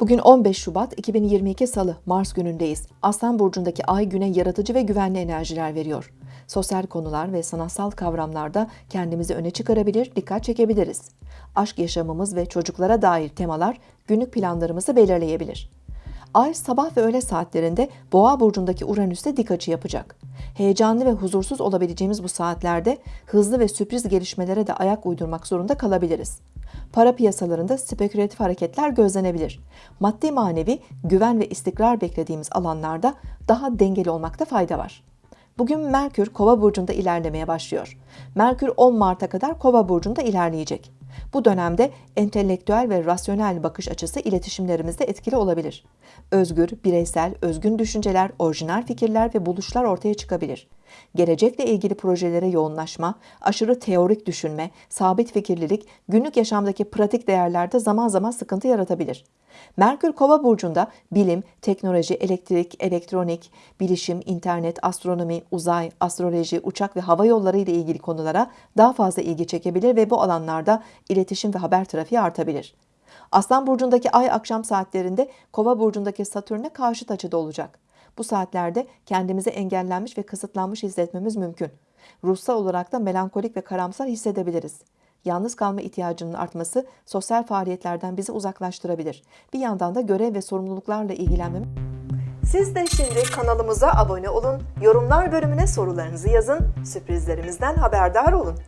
Bugün 15 Şubat 2022 Salı, Mars günündeyiz. Aslan Burcu'ndaki ay güne yaratıcı ve güvenli enerjiler veriyor. Sosyal konular ve sanatsal kavramlarda kendimizi öne çıkarabilir, dikkat çekebiliriz. Aşk yaşamımız ve çocuklara dair temalar günlük planlarımızı belirleyebilir. Ay sabah ve öğle saatlerinde Boğa burcundaki Uranüs'te dik açı yapacak. Heyecanlı ve huzursuz olabileceğimiz bu saatlerde hızlı ve sürpriz gelişmelere de ayak uydurmak zorunda kalabiliriz. Para piyasalarında spekülatif hareketler gözlenebilir. Maddi manevi güven ve istikrar beklediğimiz alanlarda daha dengeli olmakta fayda var. Bugün Merkür Kova burcunda ilerlemeye başlıyor. Merkür 10 Mart'a kadar Kova burcunda ilerleyecek. Bu dönemde entelektüel ve rasyonel bakış açısı iletişimlerimizde etkili olabilir. Özgür, bireysel, özgün düşünceler, orijinal fikirler ve buluşlar ortaya çıkabilir. Gelecekle ilgili projelere yoğunlaşma, aşırı teorik düşünme, sabit fikirlilik günlük yaşamdaki pratik değerlerde zaman zaman sıkıntı yaratabilir. Merkür Kova burcunda bilim, teknoloji, elektrik, elektronik, bilişim, internet, astronomi, uzay, astroloji, uçak ve hava yolları ile ilgili konulara daha fazla ilgi çekebilir ve bu alanlarda iletişim ve haber trafiği artabilir. Aslan burcundaki ay akşam saatlerinde Kova burcundaki Satürn'e karşıt açıda olacak. Bu saatlerde kendimizi engellenmiş ve kısıtlanmış hissetmemiz mümkün. Ruhsal olarak da melankolik ve karamsar hissedebiliriz. Yalnız kalma ihtiyacının artması sosyal faaliyetlerden bizi uzaklaştırabilir. Bir yandan da görev ve sorumluluklarla ilgilenmemiz siz de şimdi kanalımıza abone olun, yorumlar bölümüne sorularınızı yazın, sürprizlerimizden haberdar olun.